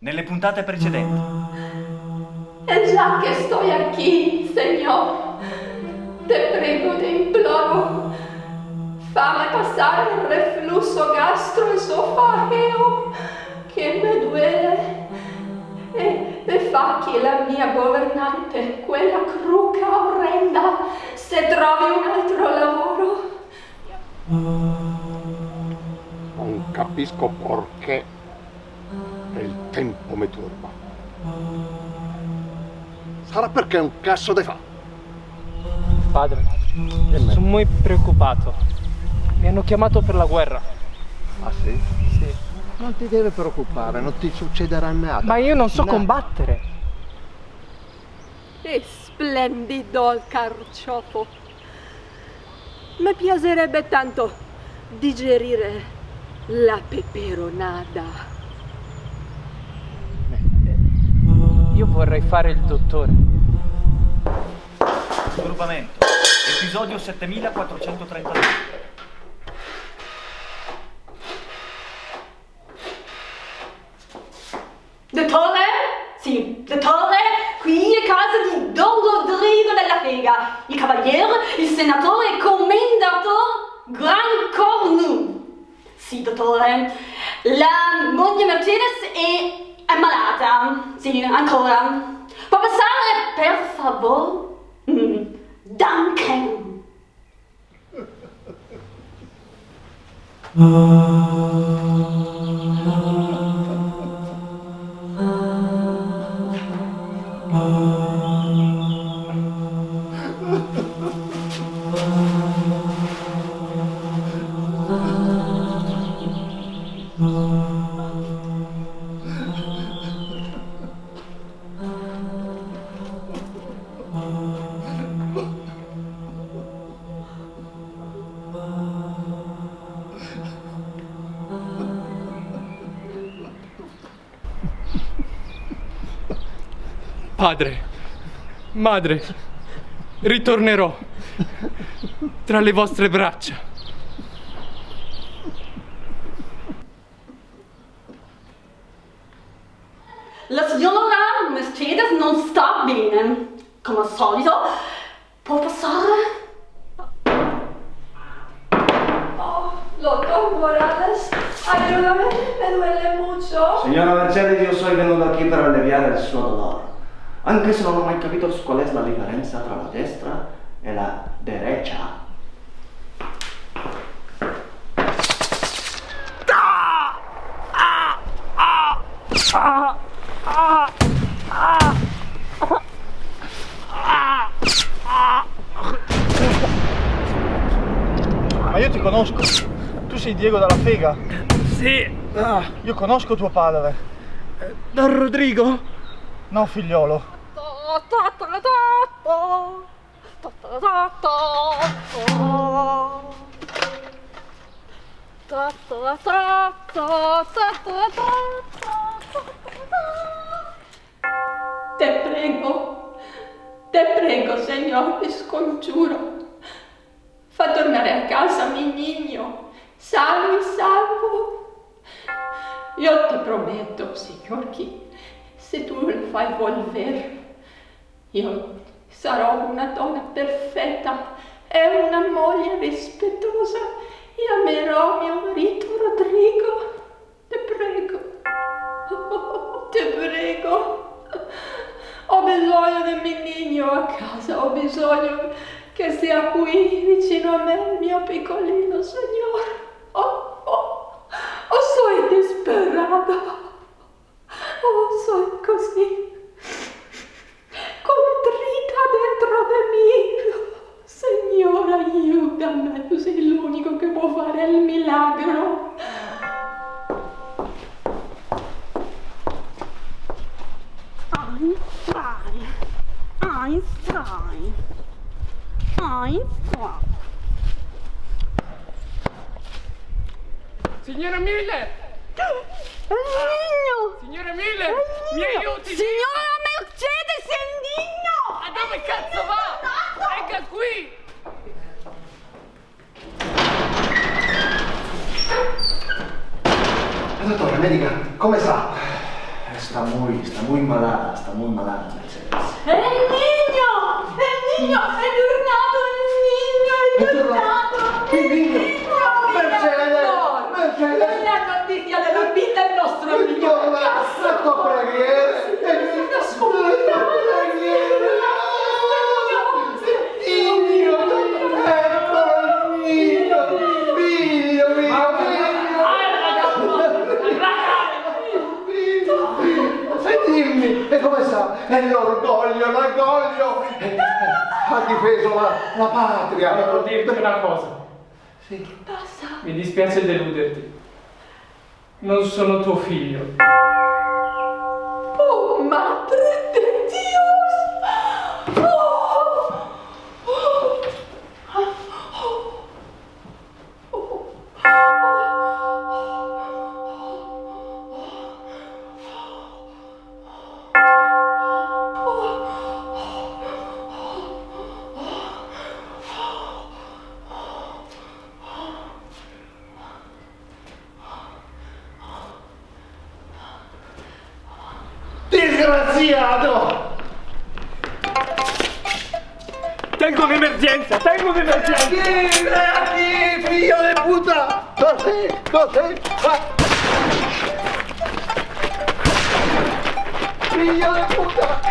nelle puntate precedenti. E già che sto qui, Signor, te prego, te imploro, fammi passare il reflusso gastroesofageo che mi duele e, e fa che la mia governante, quella cruca orrenda, se trovi un altro lavoro. Non capisco perché il tempo mi turba. Sarà perché è un cazzo di fa. Padre, sono molto preoccupato. Mi hanno chiamato per la guerra. Ah sì? Sì. Non ti deve preoccupare, non ti succederà nada. Ma io non so No. combattere. È splendido il carciofo. Mi piacerebbe tanto digerire la peperonata. Io vorrei fare il dottore. Raggruppamento. Episodio 7432. Dottore? Sì, dottore, qui è casa di Don Rodrigo della Vega, il cavaliere, il senatore e commendator Gran Cornu. Sì, dottore, la moglie Mercedes è ammalata. Sì, ancora. Può passare, per favore? Mm, Danke. Padre, madre, ritornerò tra le vostre braccia. La signora Mercedes non sta bene. Come al solito, può passare? Oh, doctor Morales, ayúdame, me duele mucho. Signora Mercedes, io sono venuto qui per alleviare il suo dolore. Anche se non ho mai capito qual è la differenza tra la destra e la derecha. Ma io ti conosco. Tu sei Diego dalla Fega. Sì, Ah, io conosco tuo padre. Don Rodrigo? No, figliolo. Te prego, te prego, Signor, ti scongiuro. Fa tornare a casa mi niño, salvo e salvo. Io ti prometto, Signor, che se tu lo fai volver, io sarò una donna perfetta e una moglie rispettosa e amerò mio marito Rodrigo. Te prego. Oh, te prego. Ho bisogno del mio niño a casa, ho bisogno che sia qui vicino a me il mio piccolino signor. Oh, oh, oh, sono disperata. Sono così contrita dentro di me. Signore, aiutami, tu sei l'unico che può fare il milagro. Einstein. Einstein. Einstein. Signora Miller! Nino! Signora Miller! Mi aiuti! Signora Mercedes, è il Nino! Ma dove cazzo va? Venga qui! Dottore, medica, come sta? Está muy, está muy malata, está muy malata Mercedes. È il niño! È il niño! È tornato il niño! È È tornato! Il niño! Mercedes! No! Mercedes! Non è notizia della vita del nostro amico! Il figlio! Figlio mio! Figlio! E dimmi, e come sta? È l'orgoglio, l'orgoglio! Ha difeso la, la patria! Devo dirti una cosa. Sì. Mi dispiace deluderti. Non sono tuo figlio. Oh, madre Disgraziato! Tengo un'emergenza! Tengo un'emergenza! Vieni, figlio di puttana! Così, così! ah. Figlio di puttana!